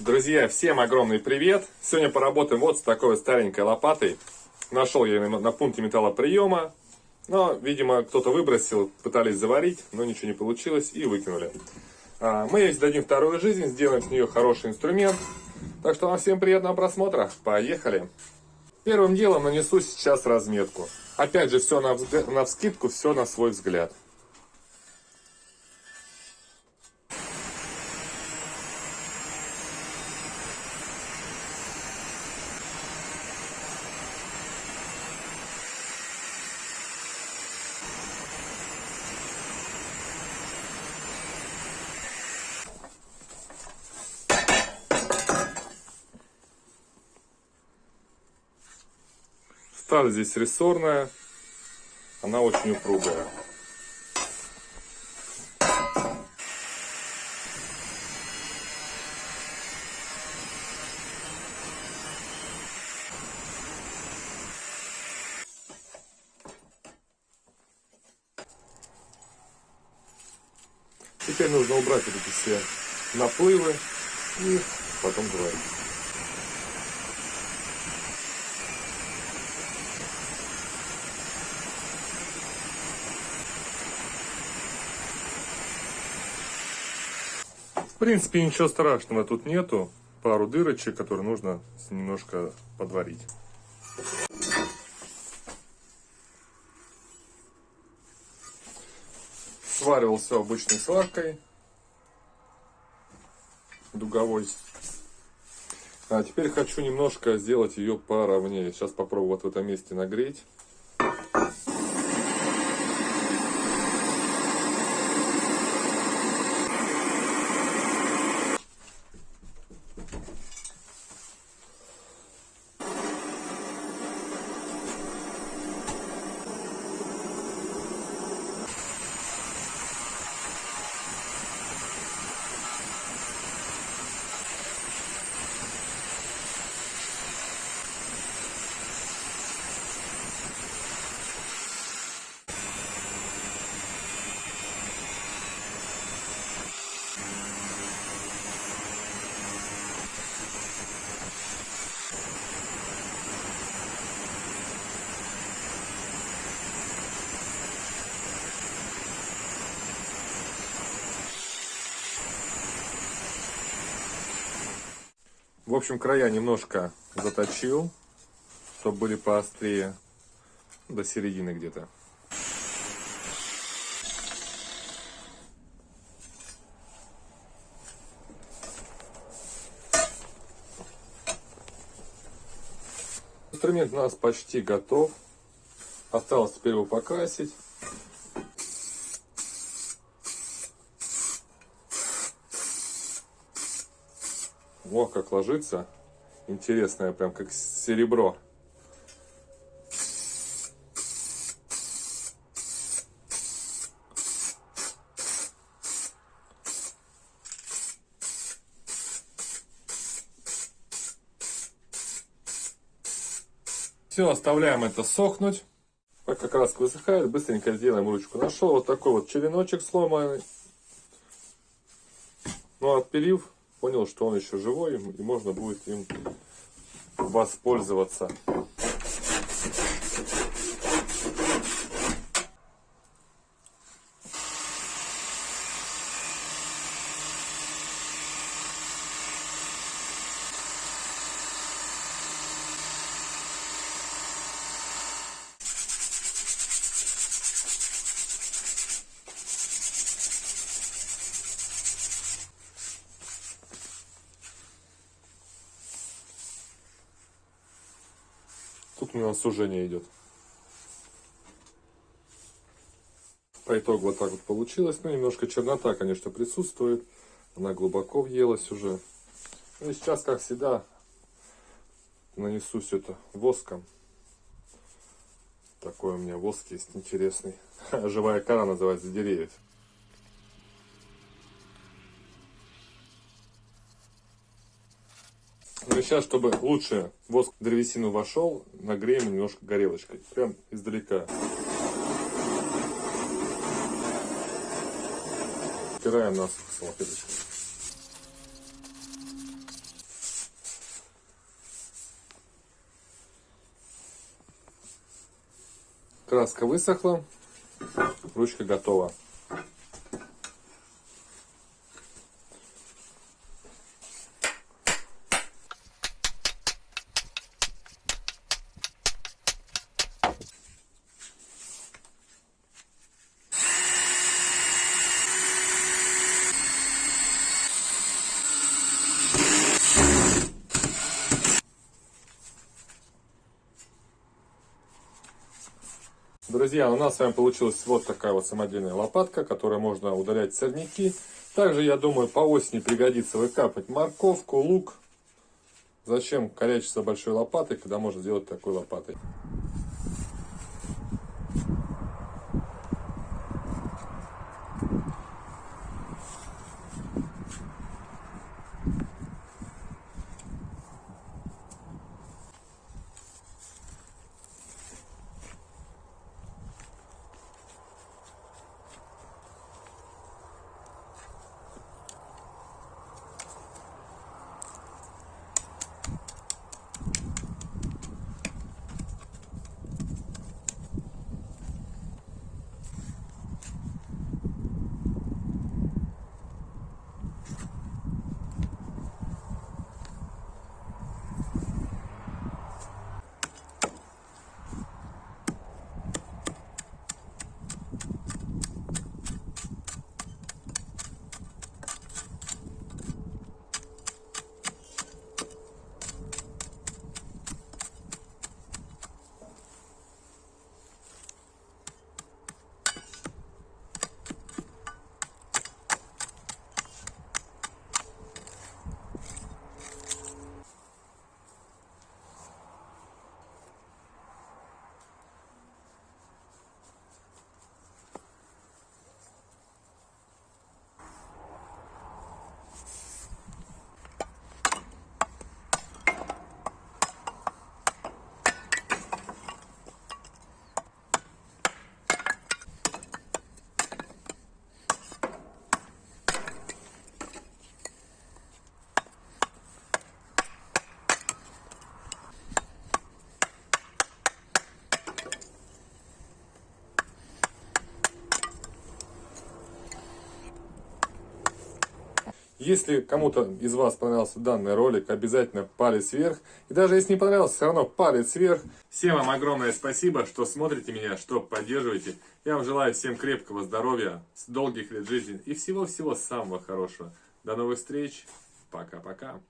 Друзья, всем огромный привет! Сегодня поработаем вот с такой вот старенькой лопатой. Нашел я ее на пункте металлоприема, но, видимо, кто-то выбросил, пытались заварить, но ничего не получилось и выкинули. А, мы ей дадим вторую жизнь, сделаем с нее хороший инструмент. Так что вам всем приятного просмотра. Поехали! Первым делом нанесу сейчас разметку. Опять же, все на, на вскидку, все на свой взгляд. Сталь здесь рессорная, она очень упругая. Теперь нужно убрать вот эти все наплывы и потом говорить. Принципе, ничего страшного тут нету. Пару дырочек, которые нужно немножко подварить. Сваривал все обычной сваркой. Дуговой. А теперь хочу немножко сделать ее поровнее. Сейчас попробую вот в этом месте нагреть. В общем, края немножко заточил, чтобы были поострее, до середины где-то. Инструмент у нас почти готов. Осталось теперь его покрасить. Как ложится. Интересное, прям как серебро. Все, оставляем это сохнуть. Пока краска высыхает, быстренько сделаем ручку. Нашел вот такой вот череночек сломанный. Ну, отпилив, понял, что он еще живой, и можно будет им воспользоваться. Тут у нас сужение идет. По итогу вот так вот получилось. Ну, немножко чернота, конечно, присутствует. Она глубоко въелась уже. Ну и сейчас, как всегда, нанесу все это воском. Такой у меня воск есть интересный. Живая кора называется деревьев. Ну сейчас, чтобы лучше воск в древесину вошел, нагреем немножко горелочкой. Прям издалека. Стираем нас салфеточкой. Краска высохла, ручка готова. Друзья, у нас с вами получилась вот такая вот самодельная лопатка, которой можно удалять сорняки. Также, я думаю, по осени пригодится выкапать морковку, лук. Зачем корячиться большой лопатой, когда можно сделать такой лопатой? Если кому-то из вас понравился данный ролик, обязательно палец вверх. И даже если не понравился, все равно палец вверх. Всем вам огромное спасибо, что смотрите меня, что поддерживаете. Я вам желаю всем крепкого здоровья, долгих лет жизни и всего-всего самого хорошего. До новых встреч. Пока-пока.